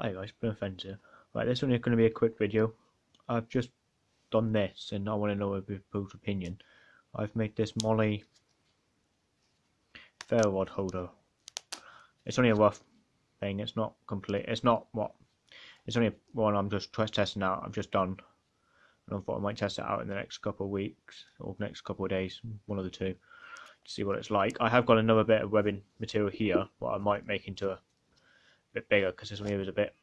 Hi guys, been offensive. Right, this one is going to be a quick video. I've just done this and I want to know people's opinion. I've made this MOLLE ferro rod holder. It's only a rough thing, it's not complete, it's not what, it's only one I'm just testing out, I've just done. And I thought I might test it out in the next couple of weeks, or next couple of days, one of the two, to see what it's like. I have got another bit of webbing material here, what I might make into a bit bigger because this one here is a bit.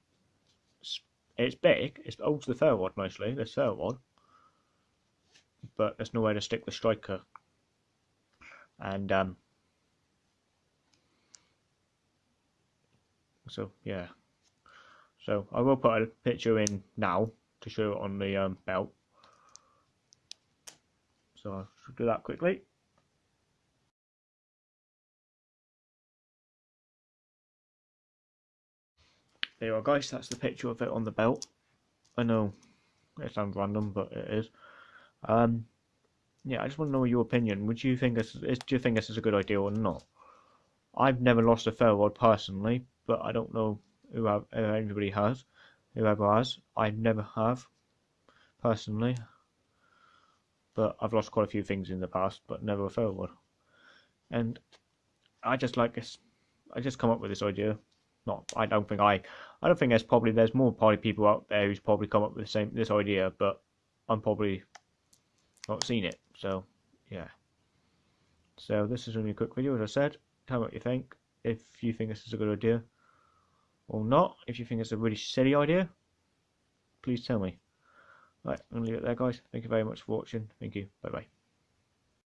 It's big. It's old to the ferro rod mostly. This ferro rod, but there's nowhere to stick the striker. And um, so yeah. So I will put a picture in now to show it on the um, belt. So I'll do that quickly. There you are guys, that's the picture of it on the belt. I know it sounds random, but it is. Um, yeah, I just want to know your opinion. Would you think this is, do you think this is a good idea or not? I've never lost a rod personally, but I don't know who have, if anybody has. Whoever has, I never have personally. But I've lost quite a few things in the past, but never a rod. And I just like this. I just come up with this idea not I don't think I I don't think there's probably there's more party people out there who's probably come up with the same this idea, but I'm probably not seen it. So yeah. So this is only a quick video, as I said. Tell me what you think. If you think this is a good idea or not. If you think it's a really silly idea, please tell me. Right, I'm gonna leave it there, guys. Thank you very much for watching. Thank you. Bye bye.